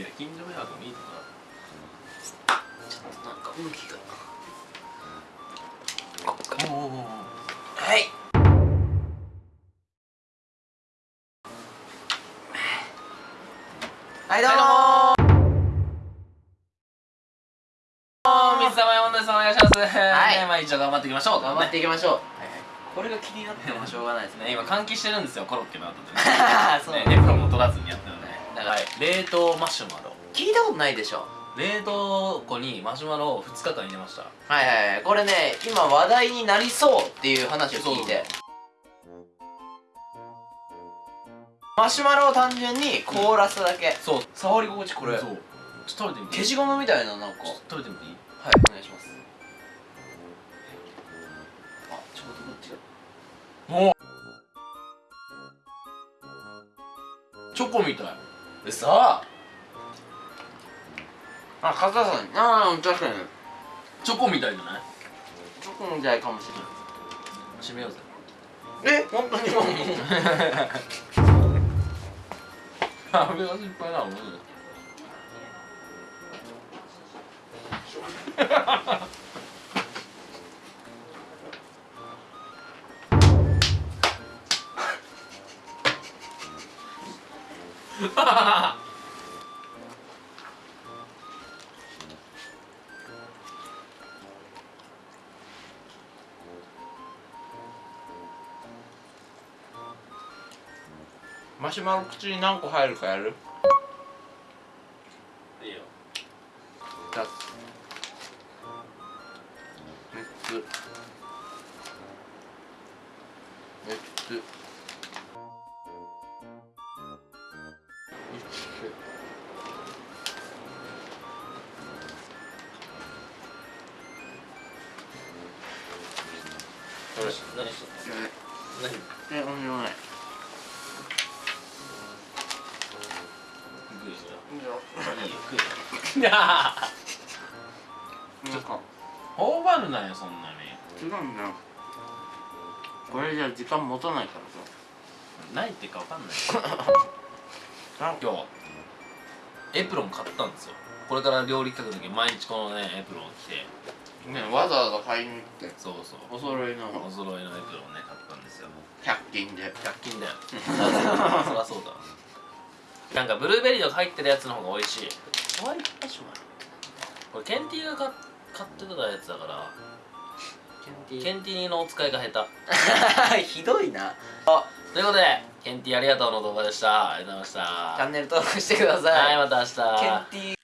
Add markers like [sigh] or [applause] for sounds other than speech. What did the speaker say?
いや近所迷惑もいいとこちょっとなんかがだおおはいはいどうもー。水溜りボンですお願いします。はい。ねまあ一応頑張っていきましょう。頑張っていきましょう、はいこれが気になってもしょうがないですね。今換気してるんですよコロッケの後で。[laughs] ねエプロンも取らずにやってるはい。冷凍マシュマロ。聞いたことないでしょ。冷凍庫にマシュマロを2日間入れました。はいはいはい。これね今話題になりそうっていう話を聞いて。マシュマロを単純に凍らすだけ、そう。触り心地これ。そう。ちょっと食べてみて消しゴムみたいななんか。ちょっと食べてみていい？はいお願いします。あちょうどこっちがもう。チョコみたいうそあ硬さああ確かに。チョコみたいじゃない？チョコみたいかもし閉めようぜ。れないえ本当に？[laughs] もうあれが心配なのマ [laughs] シュマロ口に何個入るかやる？いいよ。2つ。3つ。4つ何？し何？し何？え、とんでもないグーしいいいよ食えよなんか頬張るなよそんなに違うんだよこれじゃ時間持たないから何？言ってか分かんない今日エプロン買ったんですよこれから料理企画の時毎日このねエプロン着てねわざわざ買いに行って。そうそう。お揃いの。お揃いのエプロンね買ったんですよ。100均で。100均だよ [laughs] そりゃそうだなんかブルーベリーとか入ってるやつの方が美味しい。ホワイトマシュマロこれケンティーが買買ってたやつだから。ケンティー。のお使いが下手。[laughs] ひどいな。ということでケンティーありがとうの動画でした。ありがとうございました。チャンネル登録してください。はいまた明日。ケンティー